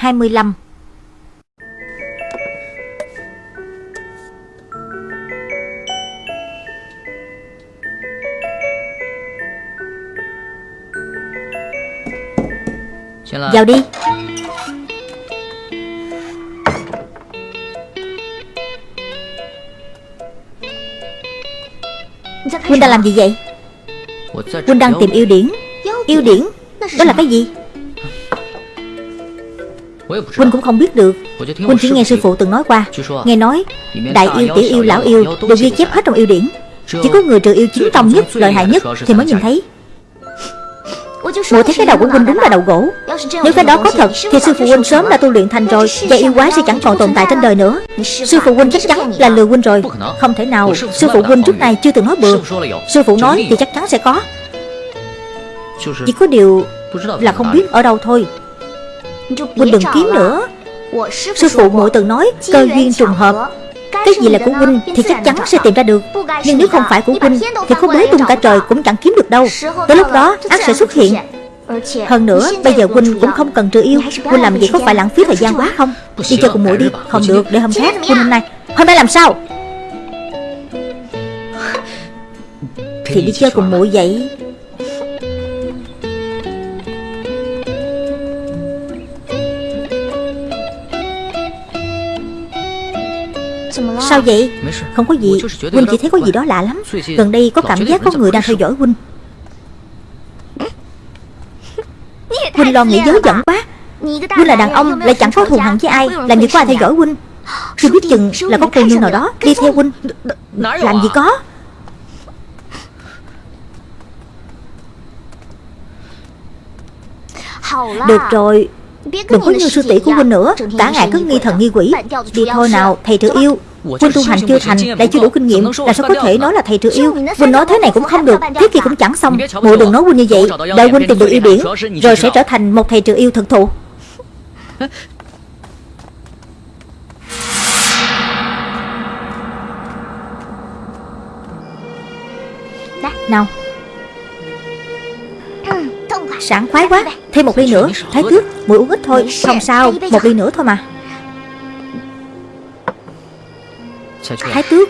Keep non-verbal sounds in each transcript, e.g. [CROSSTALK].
25 Vào đi. Huynh đang làm gì vậy? Huynh đang tìm yêu điển. Yêu điển? Đó là cái gì Huynh cũng không biết được. Huynh chỉ nghe sư phụ từng nói qua. Nghe nói Đại yêu, tiểu yêu, lão yêu Đều ghi chép hết trong yêu điển. Chỉ có người trừ yêu chính tông nhất, lợi hại nhất Thì mới nhìn thấy. Mùa thấy cái đầu của huynh đúng là đầu gỗ. Nếu cái đó có thật Thì sư phụ huynh sớm đã tu luyện thành rồi. Và yêu quái sẽ chẳng còn tồn tại trên đời nữa. Sư phụ huynh chắc chắn là lừa huynh rồi. Không thể nào Sư phụ huynh trước này chưa từng nói bừa. Sư phụ nói thì chắc chắn sẽ có. Chỉ có điều Là không biết ở đâu thôi Huynh đừng kiếm nữa. Sư phụ muội từng nói Cơ duyên trùng hợp. cái gì là của huynh thì chắc chắn sẽ tìm ra được. Nhưng nếu không phải của huynh Thì có bế tung cả trời cũng chẳng kiếm được đâu. Tới lúc đó ác sẽ xuất hiện. Hơn nữa bây giờ huynh cũng không cần trừ yêu. Huynh làm gì có phải lãng phí thời gian quá không? Đi chơi cùng muội đi. Không được để hôm khác Huynh hôm nay. Hôm nay làm sao? Thì đi chơi cùng muội vậy Sao vậy? Không có gì. Huynh chỉ thấy có gì đó lạ lắm. Gần đây có cảm giác có người đang theo dõi Huynh Huynh lo nghĩ dối giận quá. Huynh là đàn ông lại chẳng có thù hằn với ai [GASPS] Làm gì có ai theo dõi Huynh Chưa biết chừng là có cô nương nào đó Đi theo Huynh Làm gì có? Được rồi. Đừng có như sư tỷ của huynh nữa. Cả ngày cứ nghi thần nghi quỷ. Đi thôi nào thầy trừ yêu Huynh tu hành chưa thành Lại chưa đủ kinh nghiệm Là sao có thể nói là thầy trừ yêu. Huynh nói thế này cũng không được Thế kia cũng chẳng xong. Muội đừng nói huynh như vậy Đợi huynh tìm được yêu điển Rồi sẽ trở thành một thầy trừ yêu thực thụ. [LAUGHS] Nào. Sảng khoái quá Thêm một ly nữa. Thái tước Muội uống ít thôi Không sao? Một ly nữa thôi mà Thái tước.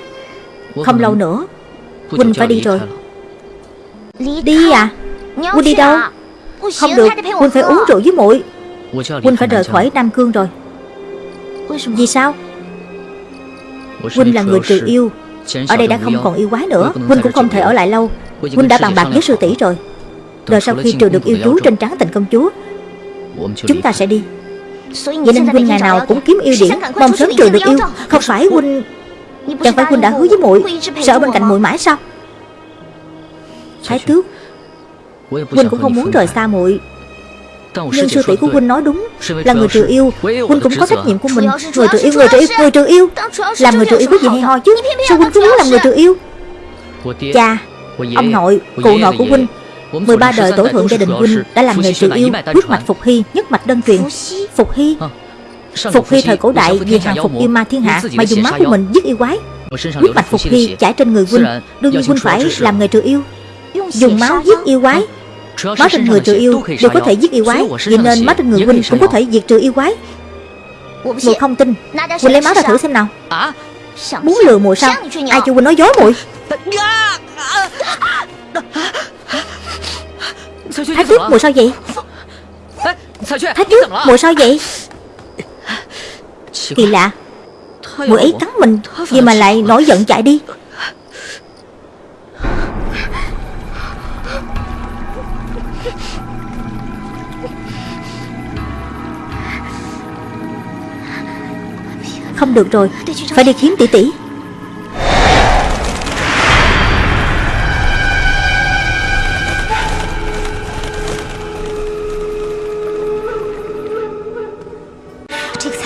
Không lâu nữa Huynh phải đi rồi. Đi à? Huynh đi đâu? Không được Huynh phải uống rượu với muội. Huynh phải rời khỏi Nam Cương rồi. Vì sao? Huynh là người trừ yêu. Ở đây đã không còn yêu quái nữa. Huynh cũng không thể ở lại lâu. Huynh đã bàn bạc với sư tỷ rồi. Rồi sau khi trừ được yêu chú trên trán tình công chúa Chúng ta sẽ đi. Vậy nên Huynh ngày nào cũng kiếm yêu điển Mong sớm trừ được yêu Không phải Huynh Chẳng phải Huynh đã hứa với muội Sợ ở bên cạnh muội mãi sao? Thái tước Huynh cũng không muốn rời xa muội. Nhưng sư tỷ của Huynh nói đúng Là người trừ yêu. Huynh cũng có trách nhiệm của mình. Người trừ yêu, người trừ yêu, người trừ yêu. Làm người trừ yêu có gì hay ho chứ? Sao Huynh cứ muốn làm người trừ yêu? Cha Ông nội, cụ nội của Huynh 13 đời tổ thượng gia đình Huynh đã làm nghề trừ yêu Huyết mạch Phục Hy, nhất mạch đơn truyền. Phục Hy Phục Hy thời cổ đại vì hàng phục yêu ma thiên hạ Mà dùng máu của mình giết yêu quái. Huyết mạch Phục Hy chảy trên người huynh Đương nhiên huynh phải làm nghề trừ yêu. Dùng máu giết yêu quái. Máu trên người trừ yêu đều có thể giết yêu quái. Vậy nên máu trên người huynh cũng có thể diệt trừ yêu quái. Mùi không tin. Huynh lấy máu ra thử xem nào. Muốn lừa mùi sao Ai cho huynh nói dối mùi Thái tước mùi sao vậy Thái tước mùi? Sao vậy Kỳ lạ. Mùi ấy cắn mình Vì mà lại nổi giận chạy đi. Không được rồi Phải đi kiếm tỷ tỷ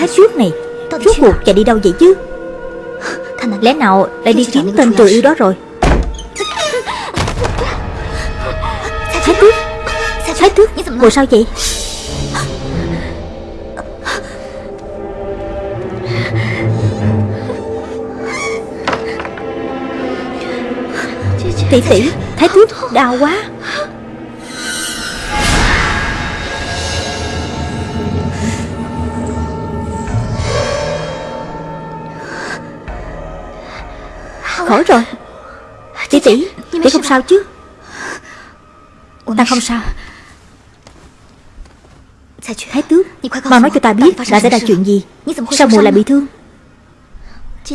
Thái trước này Rốt cuộc chạy đi đâu vậy chứ Lẽ nào lại đi kiếm tên trừ yêu đó rồi Thái tước Thái tước Ngồi sao vậy Tỷ tỷ Thái tước đau quá khỏi rồi. Tỷ tỷ Tỷ không sao chứ? Ta không sao? Thái tước Mau nói cho ta biết đã xảy ra chuyện gì. Sao mùa lại bị thương?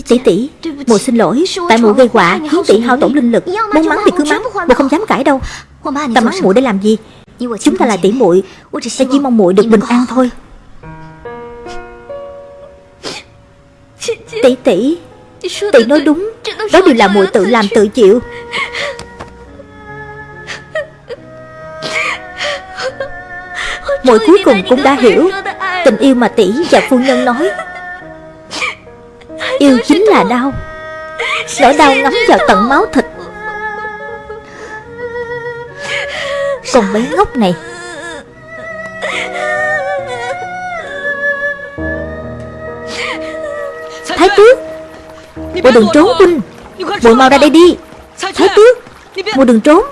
Tỷ tỷ Mùa xin lỗi Tại mùa gây họa khiến tỷ hao tổn linh lực Muốn mắng thì cứ mắng Mùa không dám cãi đâu. Ta mắng muội để làm gì? Chúng ta là tỷ muội Ta chỉ mong muội được bình an thôi. Tỷ tỷ Tỷ nói đúng. Đó đều là muội tự làm tự chịu. Muội cuối cùng cũng đã hiểu. Tình yêu mà tỷ và phu nhân nói. Yêu chính là đau. Nỗi đau ngấm vào tận máu thịt. Con bé ngốc này. Thái tước Bộ đừng trốn huynh Bộ mau ra đây đi. Thái tước Bộ đừng trốn.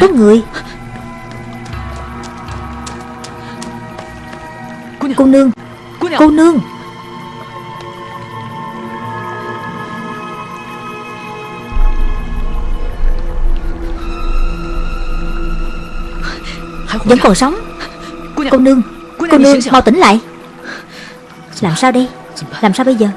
Có người. Cô nương. Cô nương. Vẫn còn sống Cô nương Cô nương mau tỉnh lại. Làm sao đây Làm sao bây giờ?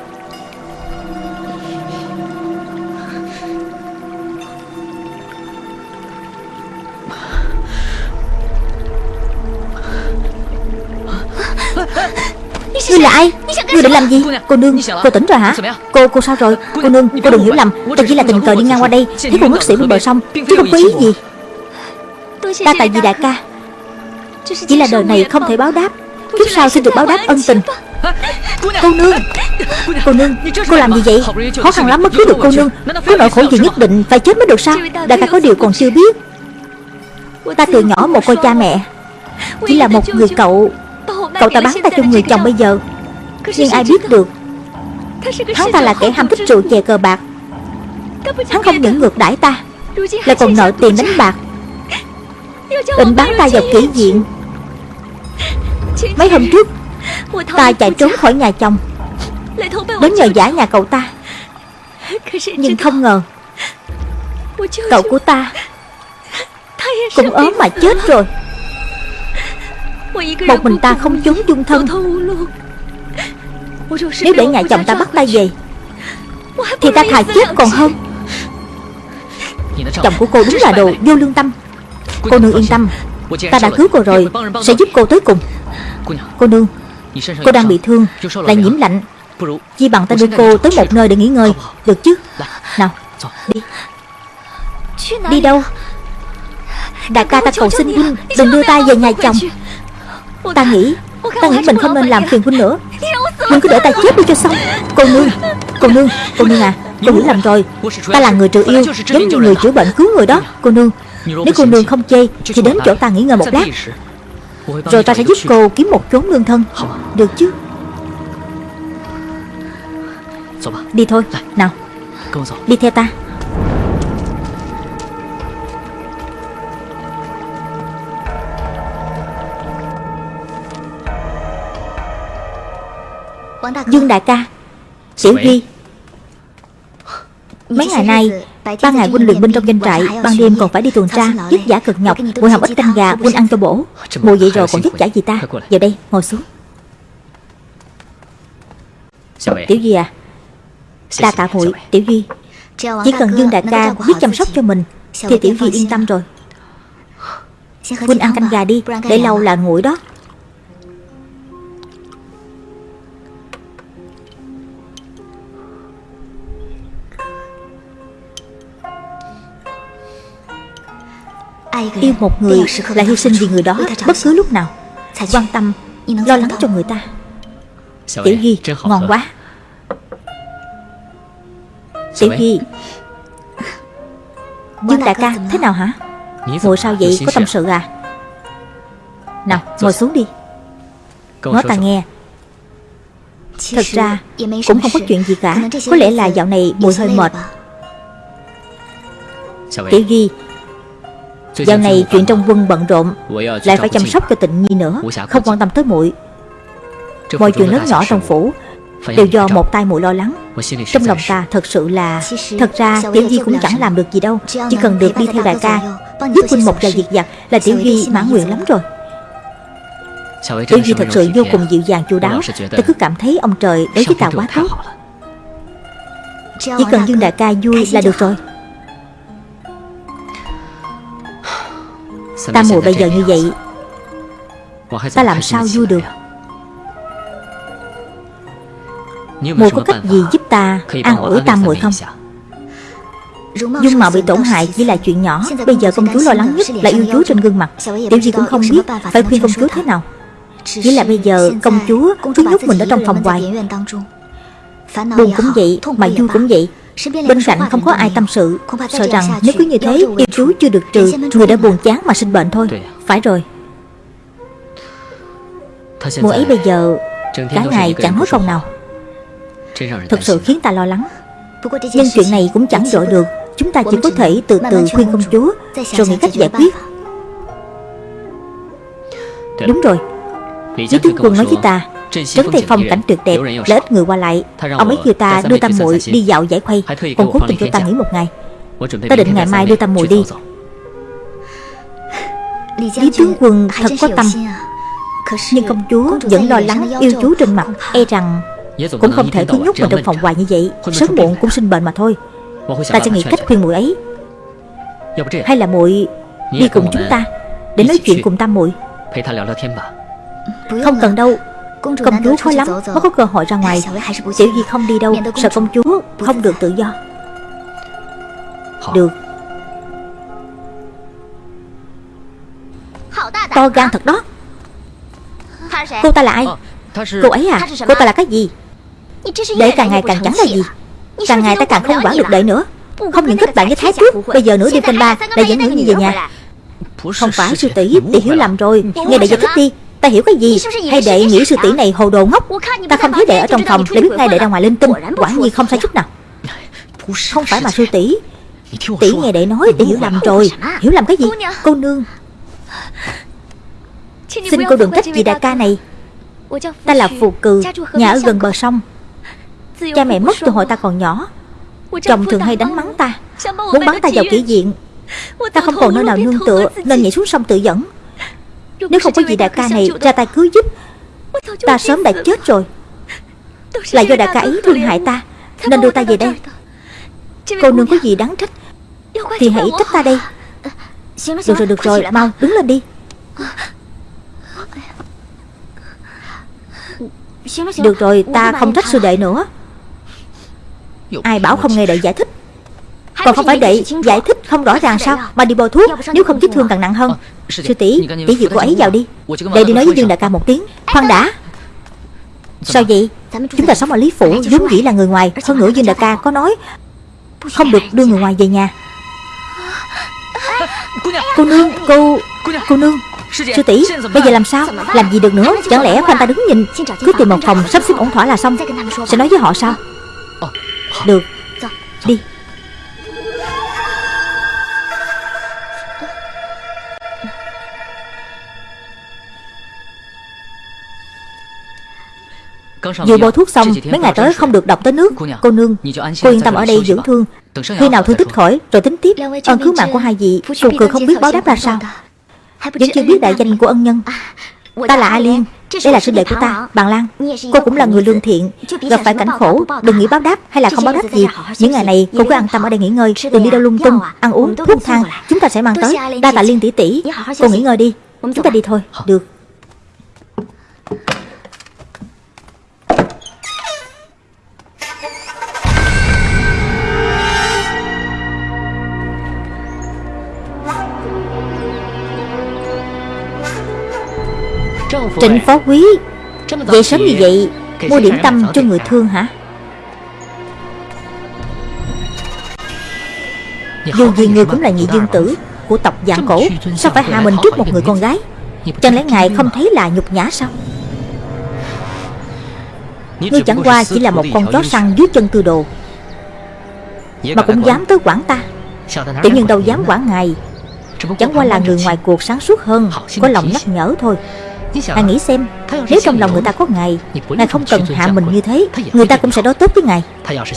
Ngươi là ai? Ngươi định làm gì? Cô nương Cô tỉnh rồi hả? Cô cô sao rồi? Cô nương Cô đừng hiểu lầm. Ta chỉ là tình cờ đi ngang qua đây. Thấy cô ngất xỉu bên bờ sông. Chứ không có ý gì Ta tại vì đại ca Chỉ là đời này không thể báo đáp. Kiếp sau xin được báo đáp ân tình. Cô nương. Cô nương. Cô làm gì vậy? Khó khăn lắm mới cứu được cô nương. Có nỗi khổ gì nhất định Phải chết mới được sao? Đại ca có điều còn chưa biết. Ta từ nhỏ một cô cha mẹ. Chỉ là một người cậu Cậu ta bán ta cho người chồng bây giờ. Nhưng ai biết được. Hắn ta là kẻ ham thích rượu chè cờ bạc. Hắn không những ngược đãi ta Lại còn nợ tiền đánh bạc. Định bán ta vào kỹ viện Mấy hôm trước Ta chạy trốn khỏi nhà chồng. Đến nhờ giả nhà cậu ta. Nhưng không ngờ Cậu của ta Cũng ốm mà chết rồi. Một mình ta không trốn chung thân. Nếu để nhà chồng ta bắt ta về Thì ta thà chết còn hơn. Chồng của cô đúng là đồ vô lương tâm. Cô nương yên tâm. Ta đã cứu cô rồi Sẽ giúp cô tới cùng Cô nương Cô đang bị thương Lại nhiễm lạnh. Chi bằng ta đưa cô tới một nơi để nghỉ ngơi. Được chứ? Nào Đi. Đi đâu? Đại ca ta cầu xin huynh Đừng đưa ta về nhà chồng. Ta nghĩ Ta nghĩ mình không nên làm phiền huynh nữa. Huynh cứ để ta chết đi cho xong. Cô nương Cô nương Cô nương à Cô hiểu lầm rồi. Ta là người trừ yêu Giống như người chữa bệnh cứu người đó Cô nương. Nếu cô nương không chê Thì đến chỗ ta nghỉ ngơi một lát Rồi ta sẽ giúp cô kiếm một chốn lương thân. Được chứ? Đi thôi. Nào. Đi theo ta. Dương đại ca Tiểu Duy Mấy ngày nay Ban ngày huynh luyện binh trong doanh trại Ban đêm còn phải đi tuần tra Vất giả cực nhọc Mùi hầm ít canh gà huynh ăn cho bổ. Mùi vậy rồi còn vất giả gì ta? Vào đây ngồi xuống. Tiểu Duy à Đa tạ muội Tiểu Duy. Chỉ cần Dương đại ca biết chăm sóc cho mình Thì Tiểu Duy yên tâm rồi. Huynh ăn canh gà đi Để lâu là nguội đó Yêu một người là hy sinh vì người đó bất cứ lúc nào. Quan tâm, lo lắng cho người ta. Tiểu Duy, ngon quá. Tiểu Duy Dương đại ca, thế nào hả? Ngồi sao vậy, có tâm sự à? Nào, ngồi xuống đi. Nói ta nghe. Thật ra cũng không có chuyện gì cả. Có lẽ là dạo này mùi hơi mệt. Tiểu Duy Dạo này chuyện trong quân bận rộn Lại phải chăm sóc cho tịnh nhi nữa Không quan tâm tới muội. Mọi chuyện lớn nhỏ trong phủ Đều do một tay muội lo lắng. Trong lòng ta thật sự là Thật ra Tiểu Di cũng chẳng làm được gì đâu Chỉ cần được đi theo đại ca Giúp huynh một vài việc giặt Là Tiểu Di mãn nguyện lắm rồi. Tiểu Di thật sự vô cùng dịu dàng chu đáo. Ta cứ cảm thấy ông trời đối với ta quá tốt Chỉ cần Dương đại ca vui là được rồi Ta muội bây giờ như vậy Ta làm sao vui được? Muội có cách gì giúp ta an ủi tam muội không? Dung mạo bị tổn hại chỉ là chuyện nhỏ Bây giờ công chúa lo lắng nhất là yêu chúa trên gương mặt. Tiểu gì cũng không biết phải khuyên công chúa thế nào. Chỉ là bây giờ công chúa cứ nhốt mình ở trong phòng hoài. Buồn cũng vậy mà vui cũng vậy Bên cạnh không có ai tâm sự Sợ rằng nếu cứ như thế Yêu chú chưa được trừ Người đã buồn chán mà sinh bệnh thôi. Phải rồi. Mùa ấy bây giờ Cả ngày chẳng nói câu nào. Thật sự khiến ta lo lắng. Nhưng chuyện này cũng chẳng dội được. Chúng ta chỉ có thể từ từ khuyên công chúa Rồi nghĩ cách giải quyết. Đúng rồi. Lý tướng quân nói với ta Trấn Tây Phong cảnh tuyệt đẹp Là ít người qua lại Ông ấy kêu ta đưa Tam muội đi dạo giải khuây Còn cố tình cho ta nghỉ một ngày. Ta định ngày mai đưa Tam muội đi. Lý tướng quân thật có tâm. Nhưng công chúa vẫn lo lắng yêu chú trên mặt E rằng cũng không thể cứ nhốt mình. trong phòng hoài như vậy. Sớm muộn cũng sinh bệnh mà thôi. Ta sẽ nghĩ cách khuyên muội ấy. Hay là muội đi cùng chúng ta Để nói chuyện cùng Tam muội Không cần đâu Công chúa khó lắm mới có cơ hội ra ngoài Tiểu Di không đi đâu Sợ công chúa không được tự do Được To gan thật đó Cô ta là ai Cô ấy à Cô ta là cái gì Đệ càng ngày càng chẳng là gì Càng ngày ta càng không quản được đệ nữa Không những kết bạn với Thái Tước Bây giờ nữa đêm canh ba Đệ dẫn nữ như về nhà Không phải sư tỷ Tỷ hiểu lầm rồi Nghe đệ giải thích đi Ta hiểu cái gì? Hay đệ nghĩ sư tỷ này hồ đồ ngốc? Ta không thấy đệ ở trong phòng Để biết ngay đệ ra ngoài linh tinh Quả nhiên không sai chút nào. Không phải mà sư tỷ. Tỷ nghe đệ nói Đệ hiểu lầm rồi. Hiểu lầm cái gì? Cô nương. Xin cô đừng trách gì đại ca này. Ta là Phù Cừ Nhà ở gần bờ sông. Cha mẹ mất từ hồi ta còn nhỏ. Chồng thường hay đánh mắng ta. Muốn bắn ta vào kỹ diện. Ta không còn nơi nào nương tựa Nên nhảy xuống sông tự dẫn Nếu không có gì đại ca này ra tay cứu giúp Ta sớm đã chết rồi. Là do đại ca ấy thương hại ta Nên đưa ta về đây. Cô nương có gì đáng trách? Thì hãy trách ta đây. Được rồi được rồi Mau đứng lên đi. Được rồi ta không trách sư đệ nữa. Ai bảo không nghe đệ giải thích Còn không phải đệ giải thích không rõ ràng sao? Mà đi bôi thuốc Nếu không vết thương càng nặng hơn. Sư tỷ tỷ dịu cô ấy vào đi. Đệ đi nói với Dương đại ca một tiếng. Khoan đã. Sao vậy? Chúng ta sống ở Lý Phủ vốn dĩ là người ngoài. Hơn nữa Dương đại ca có nói Không được đưa người ngoài về nhà. Cô nương. Cô Cô nương. Sư tỷ Bây giờ làm sao? Làm gì được nữa? Chẳng lẽ khoanh ta đứng nhìn? Cứ tìm một phòng sắp xếp ổn thỏa là xong. Sẽ nói với họ sao? Được. Đi Vừa bôi thuốc xong Mấy ngày tới không được đọc tới nước. Cô nương Cô yên tâm ở đây dưỡng thương. Khi nào thương tích khỏi Rồi tính tiếp. Ơn cứu mạng của hai vị Cô cười không biết báo đáp ra sao. Vẫn chưa biết đại danh của ân nhân. Ta là A Liên Đây là sư đệ của ta Bàn Lan. Cô cũng là người lương thiện Gặp phải cảnh khổ Đừng nghĩ báo đáp hay là không báo đáp gì. Những ngày này cô cứ an tâm ở đây nghỉ ngơi Đừng đi đâu lung tung Ăn uống thuốc thang. Chúng ta sẽ mang tới. Đa tạ Liên tỷ tỷ Cô nghỉ ngơi đi Chúng ta đi thôi Được Trịnh phó quý Vậy sớm như vậy, Mua điểm tâm cho người thương hả? Dù gì người cũng là nhị dương tử Của tộc dạng cổ, Sao phải hạ mình trước một người con gái? Chẳng lẽ ngài không thấy là nhục nhã sao? Ngươi chẳng qua chỉ là một con chó săn dưới chân tư đồ, Mà cũng dám tới quản ta. Tiểu nhân đâu dám quản ngài. Chẳng qua là người ngoài cuộc sáng suốt hơn, Có lòng nhắc nhở thôi. Ngài nghĩ xem Nếu trong lòng người ta có Ngài Ngài không cần hạ mình như thế Người ta cũng sẽ đối tốt với Ngài.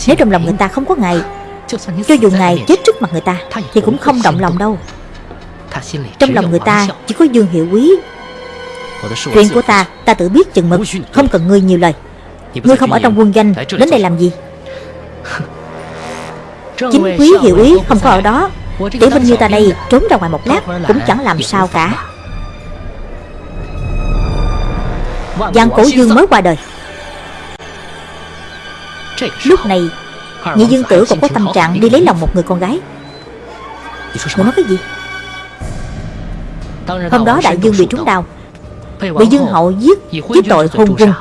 Nếu trong lòng người ta không có Ngài Cho dù Ngài chết trước mặt người ta Thì cũng không động lòng đâu. Trong lòng người ta chỉ có Dương Hiệu Quý. Chuyện của ta ta tự biết chừng mực Không cần ngươi nhiều lời. Ngươi không ở trong quân danh Đến đây làm gì? Chính quý hiệu ý không có ở đó. Tiểu binh như ta đây trốn ra ngoài một lát Cũng chẳng làm sao cả Giang cổ dương mới qua đời. Lúc này Nhị dương tử còn có tâm trạng đi lấy lòng một người con gái. Người nói cái gì? Hôm đó đại dương bị trúng đau. Bị dương hậu giết Với tội hôn quân.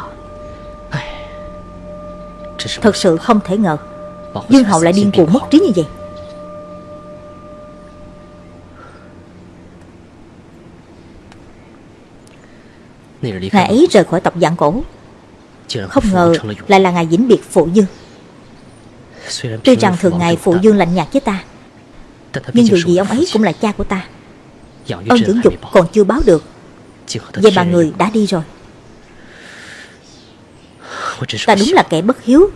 Thật sự không thể ngờ. Dương hậu lại điên cuồng mất trí như vậy Ngày ấy rời khỏi tộc dạng cổ. Không ngờ lại là ngài vĩnh biệt phụ dương Tuy rằng thường ngày phụ dương lạnh nhạt với ta Nhưng dù gì ông ấy cũng là cha của ta. Ơn dưỡng dục còn chưa báo được. Vậy mà người đã đi rồi. Ta đúng là kẻ bất hiếu.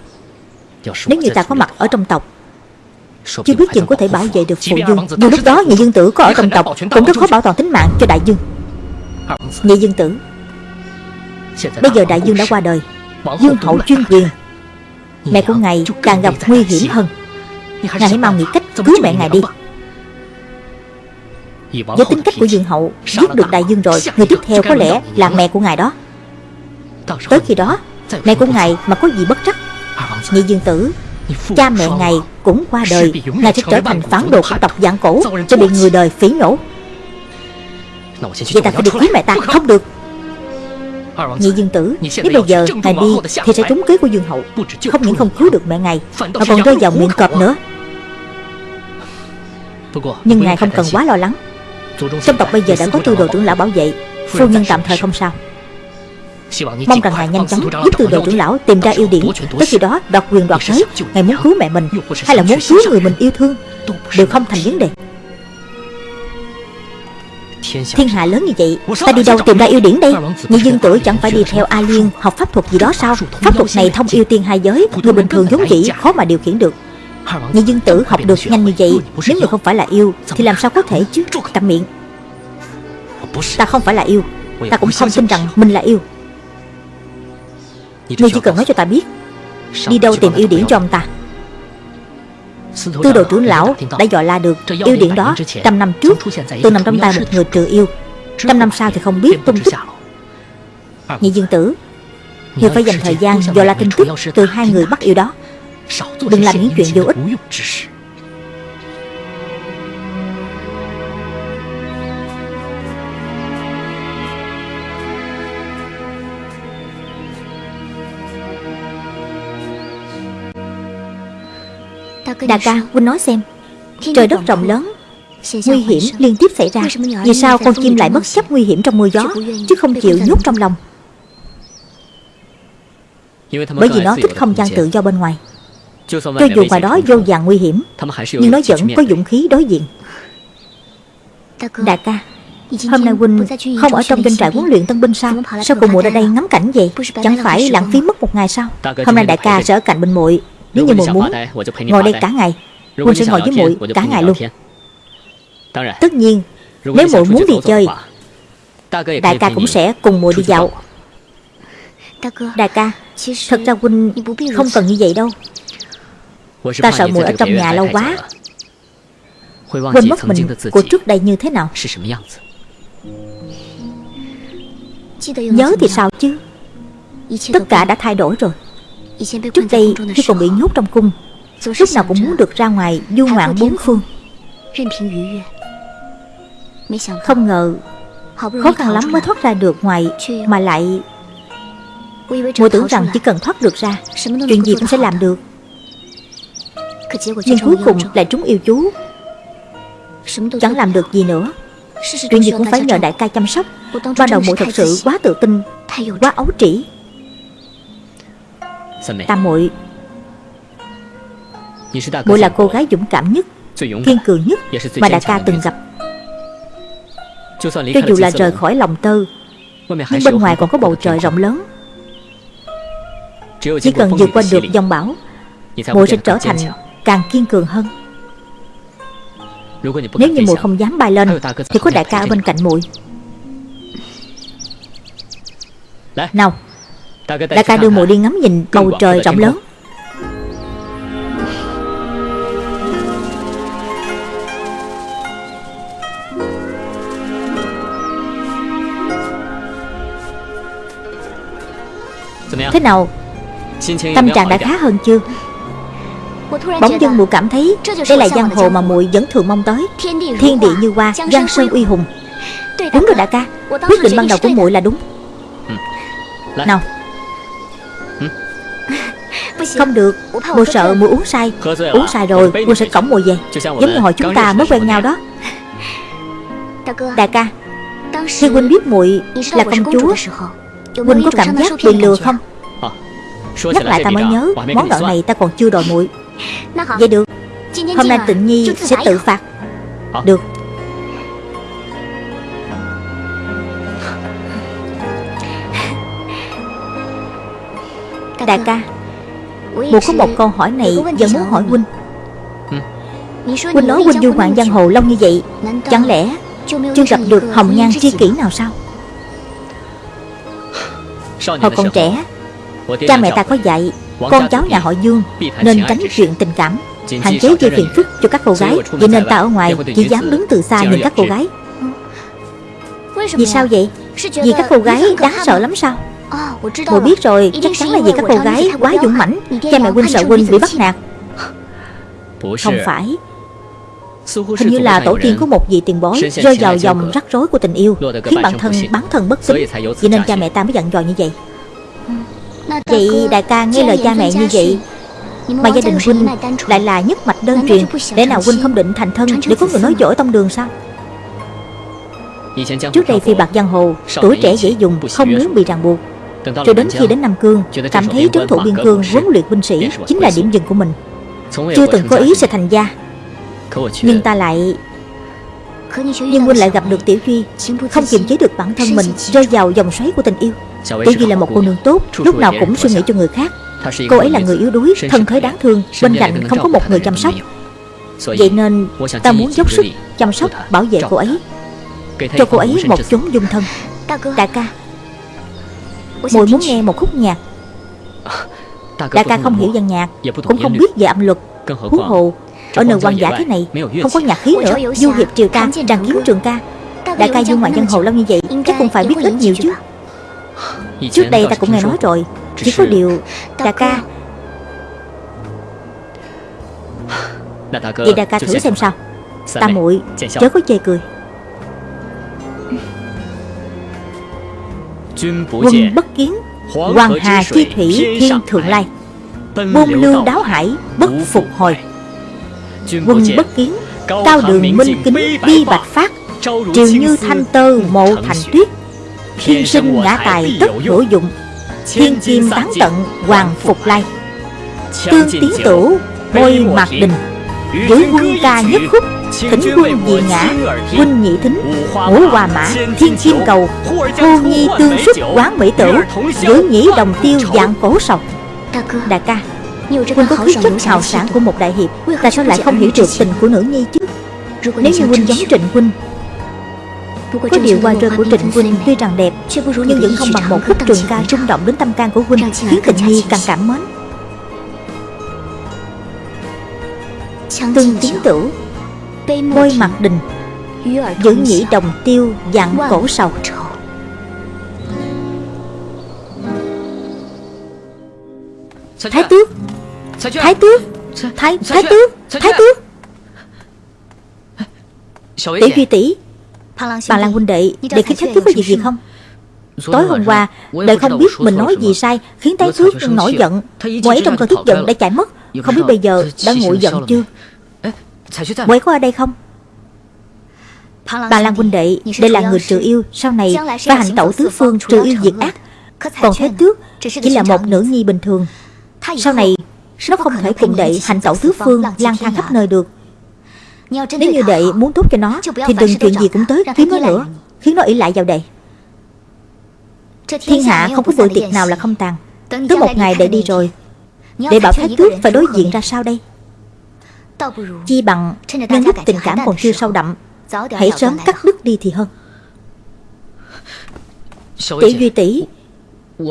Nếu như ta có mặt ở trong tộc Chưa biết chừng có thể bảo vệ được phụ dương Dù lúc đó nhị dương tử có ở trong tộc Cũng rất khó bảo toàn tính mạng cho đại dương. Nhị dương tử Bây giờ đại dương đã qua đời. Dương hậu chuyên quyền. Mẹ của ngài càng gặp nguy hiểm hơn. Ngài hãy mau nghĩ cách cứu mẹ ngài đi. với tính cách của Dương Hậu Giết được đại dương rồi Người tiếp theo có lẽ là mẹ của ngài đó. Tới khi đó Mẹ của ngài mà có gì bất trắc Nhị dương tử Cha mẹ ngài cũng qua đời. Ngài sẽ trở thành phản đồ của tộc dạng cổ Sẽ bị người đời phỉ nhổ Vậy ta phải được cứu mẹ ta? Không? Được Nhị dương tử Nếu bây giờ ngài đi Thì sẽ trúng kế của dương hậu. Không những không cứu được mẹ ngài Mà còn rơi vào miệng cọp nữa. Nhưng ngài không cần quá lo lắng. Trong tộc bây giờ đã có tư đồ trưởng lão bảo vệ Phu nhân tạm thời không sao. Mong rằng ngài nhanh chóng giúp tư đồ trưởng lão tìm ra yêu điển Tới khi đó đoạt quyền đoạt thế Ngài muốn cứu mẹ mình Hay là muốn cứu người mình yêu thương? Đều không thành vấn đề Thiên hạ lớn như vậy Ta đi đâu tìm ra yêu điển đây? Nhị dương tử chẳng phải đi theo A Liên Học pháp thuật gì đó sao? Pháp thuật này thông yêu tiên hai giới Người bình thường giống dĩ khó mà điều khiển được. Nhị dương tử học được nhanh như vậy Nếu người không phải là yêu Thì làm sao có thể chứ? Cầm miệng. Ta không phải là yêu Ta cũng không tin rằng mình là yêu. Ngươi chỉ cần nói cho ta biết Đi đâu tìm yêu điển cho ông ta Tư đồ trưởng lão đã dò la được yêu điển đó Trăm năm trước. Từng nằm trong tay một người trừ yêu. Trăm năm sau thì không biết tung tích. Nhị dương tử Ngươi phải dành thời gian dò la tin tức Từ hai người bắt yêu đó. Đừng làm những chuyện vô ích Đại ca, Huynh nói xem. Trời đất rộng lớn Nguy hiểm liên tiếp xảy ra. Vì sao con chim lại bất chấp nguy hiểm trong mưa gió Chứ không chịu nhốt trong lòng? Bởi vì nó thích không gian tự do bên ngoài. Cho dù ngoài đó vô vàng nguy hiểm Nhưng nó vẫn có dũng khí đối diện. Đại ca Hôm nay Huynh không ở trong doanh trại huấn luyện tân binh sao? Sao cùng muội ra đây ngắm cảnh vậy? Chẳng phải lãng phí mất một ngày sao? Hôm nay đại ca sẽ ở cạnh bên muội nếu như muội muốn Ngồi đây cả ngày Huynh sẽ ngồi với muội cả ngày luôn. Tất nhiên Nếu muội muốn đi chơi Đại ca cũng sẽ cùng muội đi dạo. Đại ca Thật ra Huynh không cần như vậy đâu. Ta sợ muội ở trong nhà lâu quá. Quên mất mình của trước đây như thế nào. Nhớ thì sao chứ? Tất cả đã thay đổi rồi Trước đây khi còn bị nhốt trong cung Lúc nào cũng muốn được ra ngoài du ngoạn bốn phương. Không ngờ Khó khăn lắm mới thoát ra được ngoài Mà lại Mùa tưởng rằng chỉ cần thoát được ra Chuyện gì cũng sẽ làm được. Nhưng cuối cùng lại trúng yêu chú. Chẳng làm được gì nữa. Chuyện gì cũng phải nhờ đại ca chăm sóc. Ban đầu muội thật sự quá tự tin Quá ấu trĩ Tam muội. Muội là cô gái dũng cảm nhất Kiên cường nhất Mà đại ca từng gặp. Cho dù là rời khỏi lòng tơ Nhưng bên ngoài còn có bầu trời rộng lớn. Chỉ cần vượt qua được dòng bão Muội sẽ trở thành càng kiên cường hơn. Nếu như muội không dám bay lên Thì có đại ca ở bên cạnh muội. Nào Đại ca đưa muội đi ngắm nhìn bầu trời rộng lớn. Thế nào? Tâm trạng đã khá hơn chưa? Bỗng dưng muội cảm thấy Đây là giang hồ mà muội vẫn thường mong tới. Thiên địa như hoa Giang sơn uy hùng. Đúng rồi đại ca. Quyết định ban đầu của muội là đúng. Nào Không được Muội sợ muội uống say. Uống say rồi muội sẽ cõng muội về. Giống như hồi chúng ta mới quen nhau đó. Đại ca Khi huynh biết muội là công chúa Huynh có cảm giác bị lừa không? Nhắc lại ta mới nhớ Món nợ này ta còn chưa đòi muội. Vậy được. Hôm nay tịnh nhi sẽ tự phạt. Được. Đại ca Bộ có một câu hỏi này vẫn muốn hỏi huynh. Huynh nói huynh du ngoạn giang hồ lâu như vậy Chẳng lẽ chưa gặp được hồng nhan tri kỷ nào sao? Hồi còn trẻ Cha mẹ ta có dạy Con cháu nhà họ Dương Nên tránh chuyện tình cảm Hạn chế gây phiền phức cho các cô gái. Vậy nên ta ở ngoài chỉ dám đứng từ xa nhìn các cô gái. Vì sao vậy? Vì các cô gái đáng sợ lắm sao Mùi biết rồi Chắc chắn là vì các cô gái quá dũng mãnh Cha mẹ huynh sợ huynh bị bắt nạt. Không phải. Hình như là tổ tiên của một vị tiền bối Rơi vào dòng rắc rối của tình yêu Khiến bản thân bán thân bất tính Vậy nên cha mẹ ta mới dặn dò như vậy. Vậy đại ca nghe lời cha mẹ như vậy Mà gia đình huynh lại là nhất mạch đơn truyền. Để nào huynh không định thành thân Để có người nói dỗi tông đường sao? Trước đây phi bạc giang hồ Tuổi trẻ dễ dùng. Không muốn bị ràng buộc Rồi đến khi đến Nam Cương Cảm thấy trấn thủ biên cương huấn luyện binh sĩ Chính là điểm dừng của mình. Chưa từng có ý sẽ thành gia. Nhưng ta lại Nhưng huynh lại gặp được Tiểu Duy Không kiềm chế được bản thân mình Rơi vào dòng xoáy của tình yêu. Tiểu Duy là một cô nương tốt Lúc nào cũng suy nghĩ cho người khác. Cô ấy là người yếu đuối Thân thế đáng thương Bên cạnh không có một người chăm sóc. Vậy nên ta muốn dốc sức chăm sóc bảo vệ cô ấy. Cho cô ấy một chốn dung thân Đại ca Mùi muốn nghe một khúc nhạc. Đại ca không hiểu văn nhạc Cũng không biết về âm luật Huống hồ Ở nơi quan giả thế này Không có nhạc khí nữa. Du hiệp triều ca Tràng kiếm trường ca. Đại ca du ngoại dân hồ lâu như vậy Chắc cũng phải biết ít nhiều chứ. Trước đây ta cũng nghe nói rồi Chỉ có điều Đại ca Vậy đại ca thử xem sao. Ta muội chớ có chê cười Quân bất kiến Hoàng hà chi thủy thiên thượng lai Buôn lưu đáo hải bất phục hồi. Quân bất kiến Cao đường minh kính đi bạch phát Triều như thanh tơ mộ thành tuyết Thiên sinh ngã tài tất hữu dụng Thiên chim tán tận hoàng phục lai. Tương tiến tửu bôi mạc đình Giữ quân ca nhất khúc Thỉnh quân dị ngã Huynh nhị thính Ngũ hòa mã Thiên chim cầu Hô nhi tương xuất quán mỹ tử Giữ nhĩ đồng tiêu dạng cổ sầu Đại ca Huynh có khí chất hào sản của một đại hiệp. Tại sao lại không hiểu được tình của nữ nhi chứ Nếu như Huynh giống Trịnh Huynh có điều qua rơi của Trịnh Huynh tuy rằng đẹp Nhưng vẫn không bằng một khúc trường ca rung động đến tâm can của Huynh Khiến tình nhi càng cảm mến Tương tiến tử Bôi mặt đình Giữ nhĩ đồng tiêu dạng cổ sầu Thái tước. Thái tước. Thái, thái tước. Thái tước. Tiểu Duy tỷ Bà Lan huynh đệ Đệ khiến thái tước có việc gì không? Tối hôm qua Đệ không biết mình nói gì sai Khiến thái tước nổi giận. Cô ấy trong cơn tức giận đã chạy mất. Không biết bây giờ đã nguội giận chưa Ấy có ở đây không? Bà Lan huynh đệ Đây là người trừ yêu Sau này phải hành tẩu tứ phương trừ yêu diệt ác Còn thái tước Chỉ là một nữ nhi bình thường. Sau này Nó không thể cùng đệ hành tẩu tứ phương lang thang khắp nơi được. Nếu như đệ muốn tốt cho nó Thì đừng chuyện gì cũng tới. Kiếm nó nữa Khiến nó ỷ lại vào đệ. Thiên hạ không có bữa tiệc nào là không tàn. Tới một ngày để đi rồi Để bảo Thái Tước phải đối diện ra sao đây Chi bằng Nhân lúc tình cảm còn chưa sâu đậm Hãy sớm cắt đứt đi thì hơn. Tỷ Duy tỷ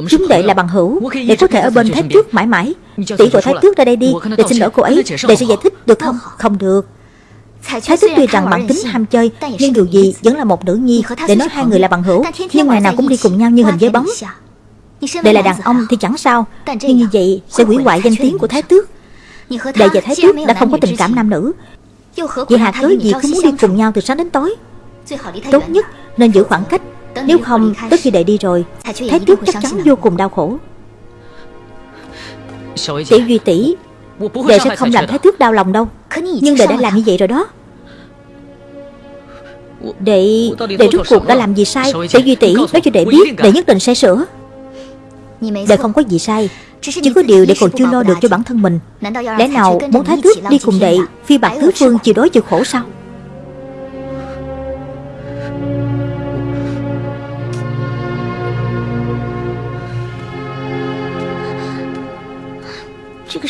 Chúng đệ là bằng hữu Để có thể ở bên Thái Tước mãi mãi. Tỷ gọi Thái Tước ra đây đi Để xin lỗi cô ấy Để sẽ giải thích được không? Không được. Thái Tước tuy rằng bản tính ham chơi Nhưng dù gì vẫn là một nữ nhi Để nói hai người là bằng hữu Nhưng ngày nào cũng đi cùng nhau như hình với bóng. Đệ là đàn ông thì chẳng sao Nhưng như vậy sẽ hủy hoại danh tiếng của Thái Tước Đệ và Thái Tước đã không có tình cảm nam nữ. Vậy hạt cớ gì cứ muốn đi cùng nhau từ sáng đến tối. Tốt nhất nên giữ khoảng cách. Nếu không tới khi đệ đi rồi. Thái Tước chắc chắn vô cùng đau khổ. Tiểu Duy tỷ Đệ sẽ không làm Thái Tước đau lòng đâu. Nhưng đệ đã làm như vậy rồi đó. Đệ Đệ rút cuộc đã làm gì sai? Tiểu Duy tỷ nói cho đệ biết Đệ nhất định sẽ sửa. Đệ không có gì sai Chỉ có điều đệ còn chưa lo được cho bản thân mình. Lẽ nào muốn Thái Tước đi cùng đệ Phi bạc tứ phương chịu đói chịu khổ sao?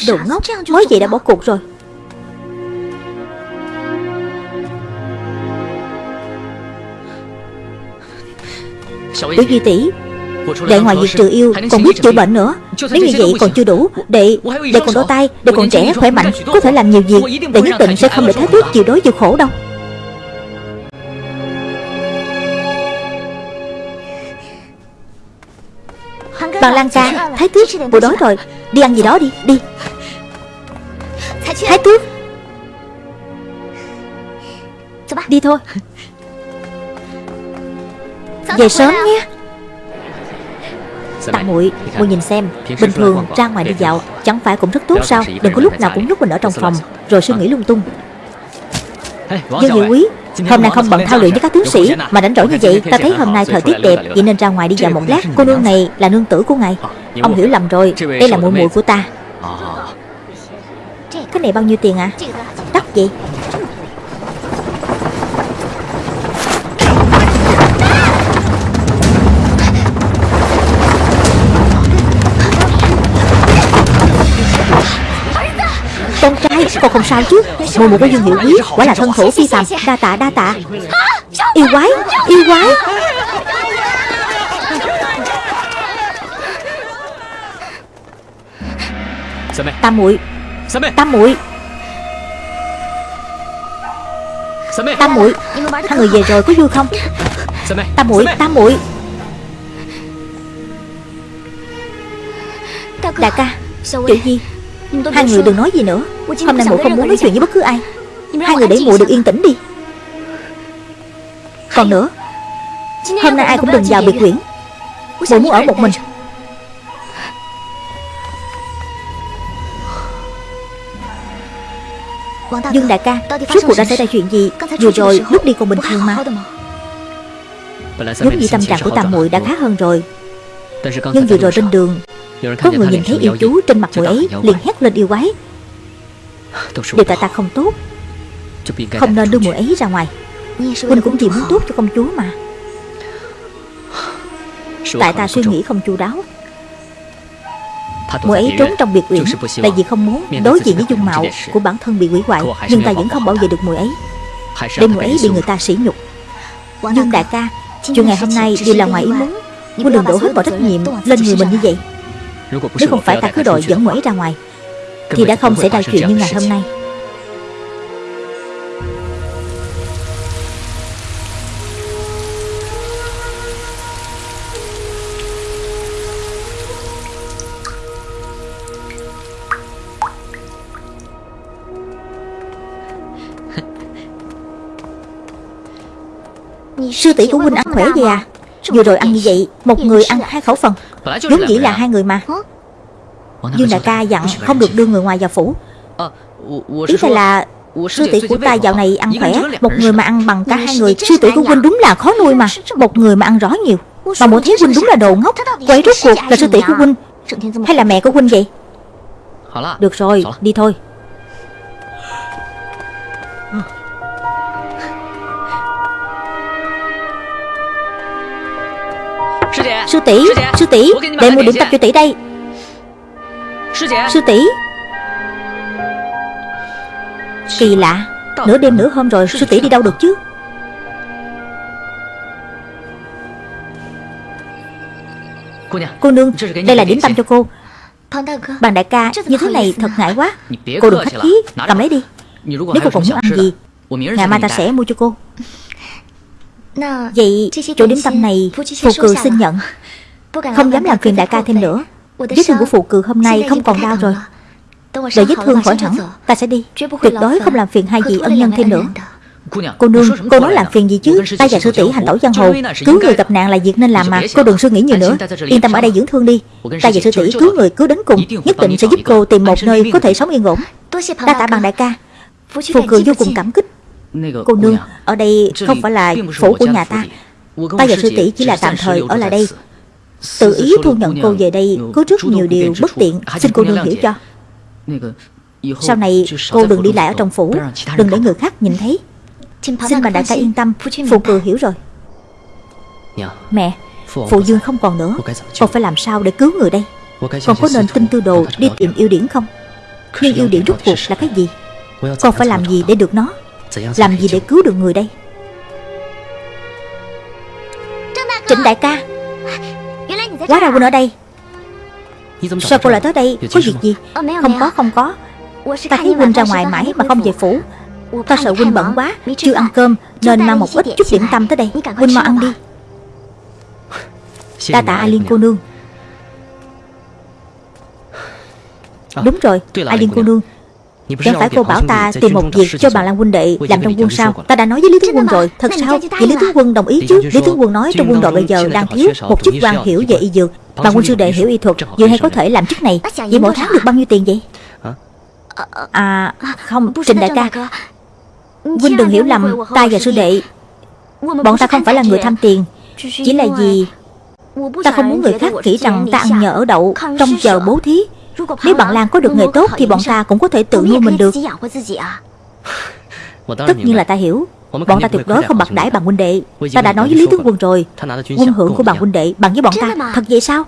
Đồ ngốc Mới vậy đã bỏ cuộc rồi. Tiểu Duy tỷ Đệ ngoài việc trừ yêu còn biết chữa bệnh nữa. Nếu như vậy còn chưa đủ Đệ Đệ còn đôi tay Đệ còn trẻ khỏe mạnh Có thể làm nhiều việc Đệ nhất định sẽ không để Thái Tước chịu đói chịu khổ đâu. Bằng Lan ca Thái Tước Bộ đói rồi Đi ăn gì đó đi Đi. Thái Tước. Đi thôi. Về sớm nhé Tạ muội muội nhìn xem Bình thường ra ngoài đi dạo Chẳng phải cũng rất tốt sao? Đừng có lúc nào cũng nhốt mình ở trong phòng Rồi suy nghĩ lung tung. Dương Hiệu Quý Hôm nay không bận thao luyện với các tướng sĩ Mà đánh rỗi như vậy Ta thấy hôm nay thời tiết đẹp Vậy nên ra ngoài đi dạo một lát. Cô nương này là nương tử của ngài. Ông hiểu lầm rồi Đây là muội muội của ta. Cái này bao nhiêu tiền à Đắt vậy Con không sao chứ? Mùi một của Dương Hiệu Quý Quả là thân thủ phi phàm. Đa tạ đa tạ. Yêu quái Yêu quái. Tam muội. Tam muội. Tam muội. Hai người về rồi có vui không? Tam muội Tam muội. Đại ca Chuyện gì Hai người đừng nói gì nữa. Hôm nay muội không muốn nói chuyện với bất cứ ai. Hai người để muội được yên tĩnh đi. Còn nữa Hôm nay ai cũng đừng vào biệt quyển Muội muốn ở một mình. Dương đại ca Rốt cuộc đã xảy ra chuyện gì? Vừa rồi lúc đi còn bình thường mà. Giống như tâm trạng của tam muội đã khá hơn rồi. Nhưng vừa rồi trên đường Có người nhìn thấy yêu chú trên mặt muội ấy liền hét lên yêu quái. Điều tại ta không tốt. Không nên đưa muội ấy ra ngoài. Huynh cũng chỉ muốn tốt cho công chúa mà. Tại ta suy nghĩ không chu đáo. Muội ấy trốn trong biệt uyển Là vì không muốn đối diện với dung mạo Của bản thân bị hủy hoại Nhưng ta vẫn không bảo vệ được muội ấy. Để muội ấy bị người ta sỉ nhục. Dương đại ca Chuyện ngày hôm nay đều là ngoài ý muốn. Huynh đừng đổ hết mọi trách nhiệm lên người mình như vậy Nếu không phải ta cứ đội dẫn ấy ra ngoài Thì đã không xảy ra chuyện như ngày hôm nay. Sư tỷ của huynh ăn khỏe vậy à? Vừa rồi ăn như vậy Một người ăn hai khẩu phần Vốn dĩ là hai người mà Dương đại ca dặn không được đưa người ngoài vào phủ Ý ta là Sư tỷ của ta dạo này ăn khỏe Một người mà ăn bằng cả hai người Sư tỷ của huynh đúng là khó nuôi mà Một người mà ăn rõ nhiều Mà mỗi thấy huynh đúng là đồ ngốc Quay rốt cuộc là sư tỷ của huynh Hay là mẹ của huynh vậy Được rồi đi thôi Sư tỷ Sư tỷ Để mua điểm tập cho tỷ đây。Sư tỷ。Kỳ lạ Nửa đêm nửa hôm rồi Sư tỷ đi đâu được chứ？Cô nương Đây là điểm tâm cho cô。Bàn đại ca Như thế này thật ngại quá。Cô đừng khách khí Cầm lấy đi。Nếu cô còn muốn ăn gì Ngày mai ta sẽ mua cho cô Vậy chỗ điểm tâm này Phù cừ xin nhận. Không dám làm phiền đại ca thêm nữa. Vết thương của phù cừ hôm nay không còn đau rồi. Đợi vết thương khỏi hẳn Ta sẽ đi. Tuyệt đối không làm phiền hai vị ân nhân thêm nữa. Cô nương, cô nói làm phiền gì chứ? Ta và sư tỷ hành tẩu giang hồ. Cứu người gặp nạn là việc nên làm mà. Cô đừng suy nghĩ nhiều nữa. Yên tâm ở đây dưỡng thương đi. Ta và sư tỷ cứu người cứu đến cùng. Nhất định sẽ giúp cô tìm một nơi có thể sống yên ổn. Ta tạ bằng đại ca. Phù cười vô cùng cảm kích Cô nương, ở đây không phải là phủ của nhà ta. Ta và sư tỷ chỉ là tạm thời ở lại đây. Tự ý thu nhận cô về đây. Có rất nhiều điều bất tiện. Xin cô nương hiểu cho. Sau này cô đừng đi lại ở trong phủ Đừng để người khác nhìn thấy [LAUGHS] Xin bà đại ca yên tâm Phụ cười hiểu rồi Mẹ Phụ Dương không còn nữa Con phải làm sao để cứu người đây Con có nên tin tư đồ đi tìm yêu điển không？Nhưng yêu điển rút cuộc là cái gì Con phải làm gì？để được nó Làm gì để cứu được người đây? Trịnh đại ca. Quá ra huynh ở đây. Sao cô lại tới đây? Có việc gì? Không có không có. Ta thấy huynh ra ngoài mãi mà không về phủ. Ta sợ huynh bận quá. Chưa ăn cơm Nên mang một ít chút điểm tâm tới đây. Huynh mau ăn đi. Đa tạ A Liên cô nương. Đúng rồi A Liên cô nương Chẳng phải cô bảo ta tìm một việc cho bà Lan huynh đệ làm trong quân sao? Ta đã nói với Lý Tướng Quân rồi. Thật sao? Vậy Lý Tướng Quân đồng ý chứ. Lý Tướng Quân nói trong quân đội bây giờ đang thiếu Một chức quan hiểu về y dược Bà quân sư đệ hiểu y thuật. Vừa hay có thể làm chức này. Vậy mỗi tháng được bao nhiêu tiền vậy? À không Trình đại ca. Huynh đừng hiểu lầm Ta và sư đệ. Bọn ta không phải là người tham tiền. Chỉ là vì Ta không muốn người khác nghĩ rằng ta ăn nhờ ở đậu Trong giờ bố thí Nếu bạn Lan có được nghề tốt Thì bọn ta cũng có thể tự nuôi mình được. Tất nhiên là ta hiểu. Bọn ta tuyệt đối không bạc đãi bằng huynh đệ Ta đã nói với Lý Tướng Quân rồi. Quân hưởng của bằng huynh đệ bằng với bọn ta Thật vậy sao?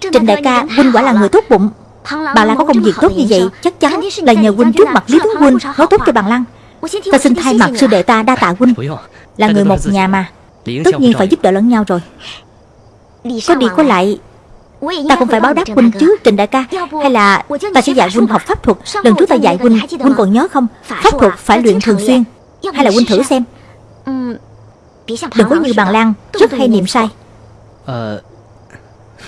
Trình đại ca Huynh quả là người tốt bụng. Bà Lan có công việc tốt như vậy Chắc chắn là nhờ huynh trước mặt Lý Tướng Huynh Nói tốt cho bằng Lan Ta xin thay mặt sư đệ ta đa tạ huynh. Là người một nhà mà. Tất nhiên phải giúp đỡ lẫn nhau rồi. Có đi có lại Ta cũng phải báo đáp huynh chứ Trình đại ca. Hay là ta sẽ dạy huynh học pháp thuật Lần trước ta dạy huynh Huynh còn nhớ không? Pháp thuật phải luyện thường xuyên Hay là huynh thử xem. Đừng có như bằng lan Rất hay niệm sai.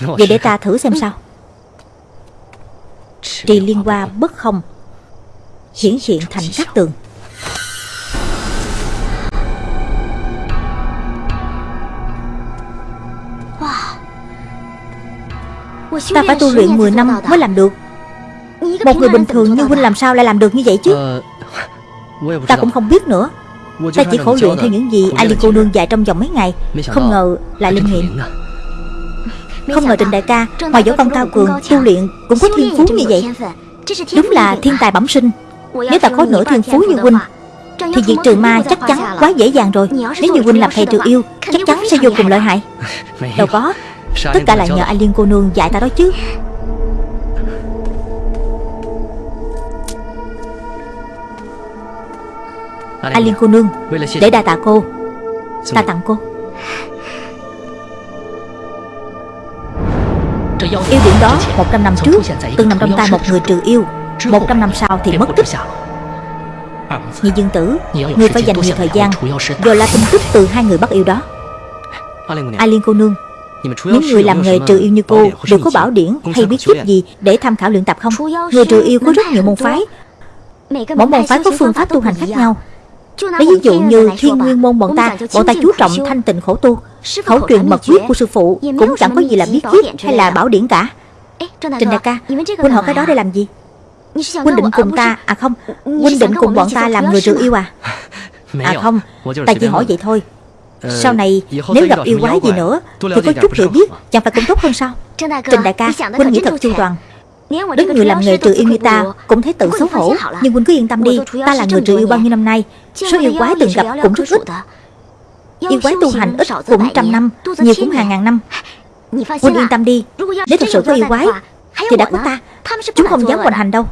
Vậy để ta thử xem sao. Trì liên hoa bất không Hiển hiện thành các tường Ta phải tu luyện 10 năm mới làm được. Một người bình thường như huynh làm sao lại làm được như vậy chứ? Ta cũng không biết nữa. Ta chỉ khổ luyện theo những gì Ali cô nương dạy trong vòng mấy ngày. Không ngờ lại linh nghiệm. Không ngờ Trình đại ca Ngoài võ công cao cường Tu luyện cũng có thiên phú như vậy. Đúng là thiên tài bẩm sinh. Nếu ta có nửa thiên phú như huynh Thì việc trừ ma chắc chắn quá dễ dàng rồi. Nếu như huynh làm thầy trừ yêu Chắc chắn sẽ vô cùng lợi hại. Đâu có Tất cả là nhờ anh Liên cô nương dạy ta đó chứ. Anh Liên cô nương Để đa tạ cô. Ta tặng cô. Yêu điểm đó 100 năm trước Từng nằm trong tay một người trừ yêu 100 năm sau thì mất tích. Nhị dương tử Người phải dành nhiều thời gian Rồi là tin tức từ hai người bắt yêu đó. Ai Liên cô nương những người làm nghề trừ yêu như cô Đều có bảo điển hay bí kíp gì Để tham khảo luyện tập không? Người trừ yêu có rất nhiều môn phái. Mỗi môn phái có phương pháp tu hành khác nhau. Lấy ví dụ như thiên nguyên môn bọn ta Bọn ta chú trọng thanh tịnh khổ tu Khẩu truyền mật quyết của sư phụ Cũng chẳng có gì là bí kíp hay là bảo điển cả. Trình đại ca Huynh hỏi cái đó để làm gì? Huynh định cùng ta À không? Huynh định cùng bọn ta làm người trừ yêu à? À không Ta chỉ hỏi vậy thôi sau này nếu gặp yêu quái gì nữa Thì có chút hiểu biết Chẳng phải cũng tốt hơn sao? Trình đại ca Huynh nghĩ thật chu toàn. Đến người làm nghề trừ yêu như ta Cũng thấy tự xấu hổ Nhưng Huynh cứ yên tâm đi Ta là người trừ yêu bao nhiêu năm nay? Số yêu quái từng gặp cũng rất ít. Yêu quái tu hành ít cũng trăm năm Nhiều cũng hàng ngàn năm. Huynh yên tâm đi Nếu thật sự có yêu quái Thì đã có ta. Chúng không dám hoành hành đâu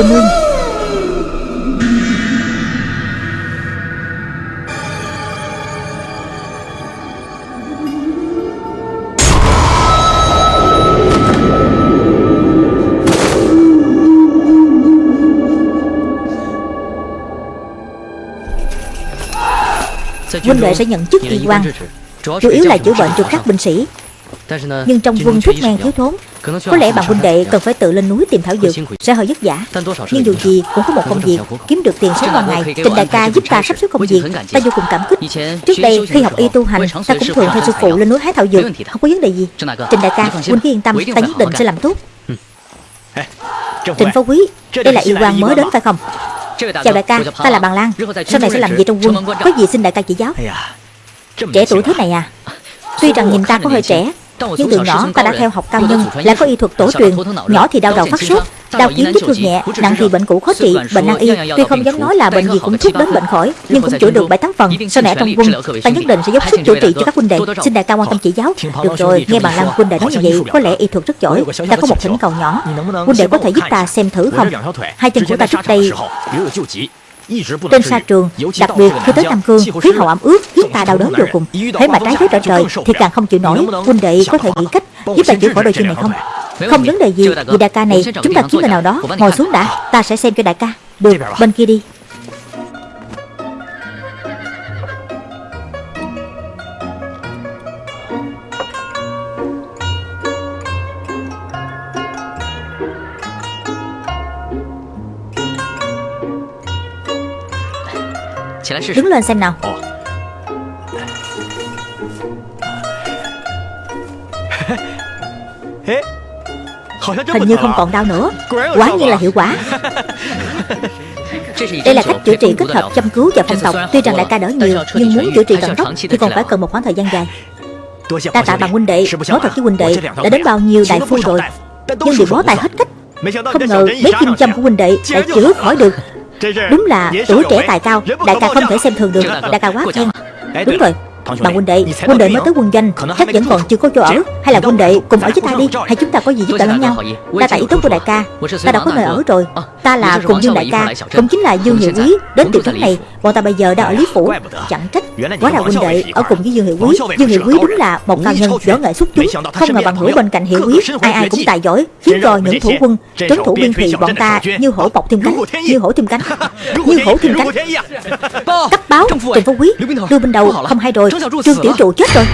Cô nương Huynh đệ sẽ nhận chức y quan. Chủ yếu là chữa bệnh cho các binh sĩ. Nhưng trong quân thuốc men thiếu thốn Có lẽ bạn huynh đệ cần phải tự lên núi tìm thảo dược Sẽ hơi vất vả. Nhưng dù gì cũng có một công việc Kiếm được tiền sống qua ngày. Trình đại ca giúp ta sắp xếp công việc Ta vô cùng cảm kích. Trước đây khi học y tu hành Ta cũng thường theo sư phụ lên núi hái thảo dược. Không có vấn đề gì. Trình đại ca huynh cứ yên tâm Ta nhất định sẽ làm tốt. Trịnh phó quý Đây là yêu quan mới đến phải không? Chào đại ca, ta là Bàn Lan. Sau này sẽ làm gì trong quân. Có gì xin đại ca chỉ giáo? Trẻ tuổi thế này à Tuy rằng nhìn ta có hơi trẻ Nhưng từ nhỏ ta đã theo học cao nhân Lại có y thuật tổ truyền Nhỏ thì đau đầu phát sốt Đau kiếm vết thương nhẹ Nặng thì bệnh cũ khó trị Bệnh nan y Tuy không dám nói là bệnh gì cũng thuốc đến bệnh khỏi Nhưng cũng chữa được bảy tám phần Sau này trong quân Ta nhất định sẽ dốc sức chữa trị cho các huynh đệ Xin đại ca quan tâm chỉ giáo. Được rồi Nghe bạn Lan huynh đệ nói như vậy Có lẽ y thuật rất giỏi Ta có một thỉnh cầu nhỏ. Huynh đệ có thể giúp ta xem thử không? Hai chân của ta trước đây trên sa trường, đặc biệt khi tới Nam Cương, khí hậu ẩm ướt khiến ta đau đớn vô cùng. Thế mà trái với trở trời thì càng không chịu nổi. Huynh đệ có thể nghĩ cách giúp ta chữa khỏi đôi chân này không? Không vấn đề gì, vì đại ca này chúng ta kiếm người nào đó ngồi xuống đã, ta sẽ xem cho đại ca. Được, bên kia đi. Đứng lên xem nào Hình như không còn đau nữa。Quả nhiên là hiệu quả。[LAUGHS] Đây là cách chữa trị kết hợp chăm cứu và phong tộc Tuy rằng đại ca đỡ nhiều Nhưng muốn chữa trị tận gốc Thì còn phải cần một khoảng thời gian dài。Ta tạ bằng huynh đệ Nói thật với huynh đệ Đã đến bao nhiêu đại phu rồi Nhưng bị bó tay hết cách。Không ngờ mấy kim châm của huynh đệ Lại chữa khỏi được Đúng là tuổi trẻ tài cao Đại ca không thể xem thường được Đại ca quá khen. Đúng rồi Bạn huynh đệ Huynh đệ mới tới quân doanh Chắc vẫn còn chưa có chỗ ở. Hay là huynh đệ cùng ở với ta đi. Hay chúng ta có gì giúp đỡ lẫn nhau? Ta tại ý tốt của đại ca. Ta đã có nơi ở rồi. Ta là cùng Dương đại ca. Cũng chính là Dương Hiệu Quý Đến từ trấn này Bọn ta bây giờ đang ở Lý Phủ. Chẳng trách. Quá là huynh đệ Ở cùng với Dương Hiệu Quý. Dương Hiệu Quý đúng là một cao nhân võ nghệ xuất chúng Không ngờ bằng hữu bên cạnh Hiệu Quý Ai ai cũng tài giỏi Khiến cho những thủ quân Trấn thủ biên thùy bọn ta Như hổ bọc thêm cánh Như hổ thêm cánh Như hổ thêm cánh Cấp báo Trần Phú Quý Đưa bên đầu không hay rồi Trương Tiểu Trụ chết rồi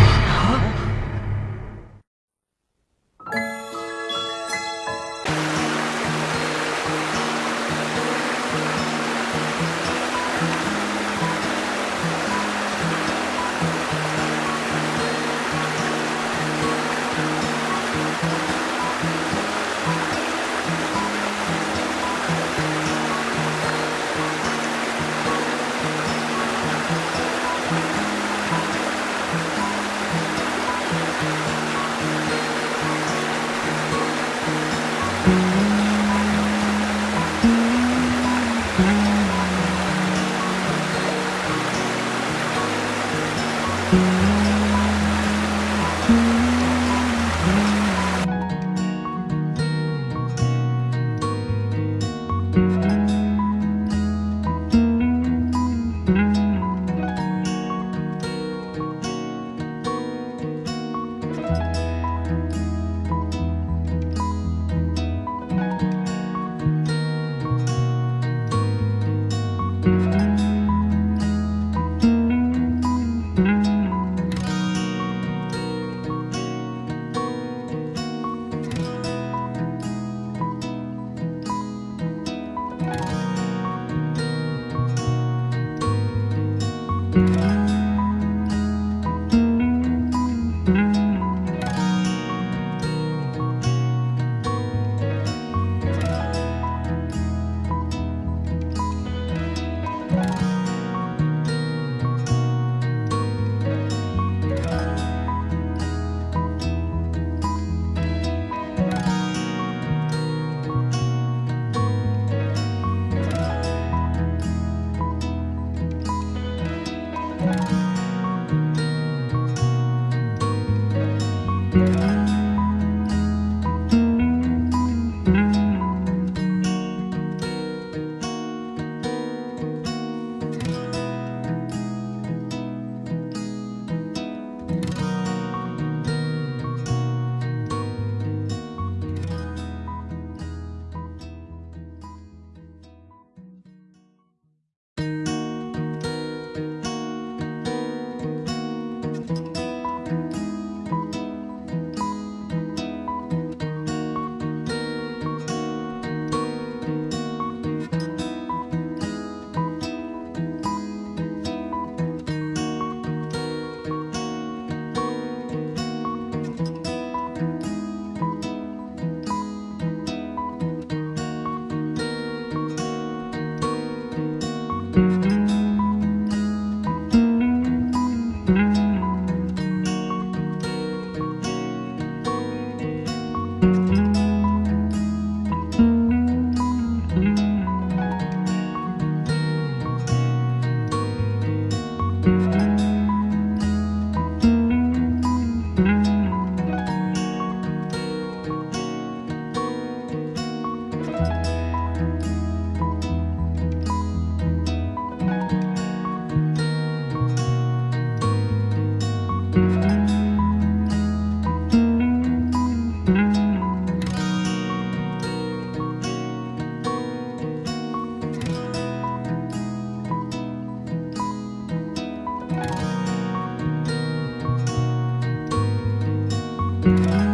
Bye.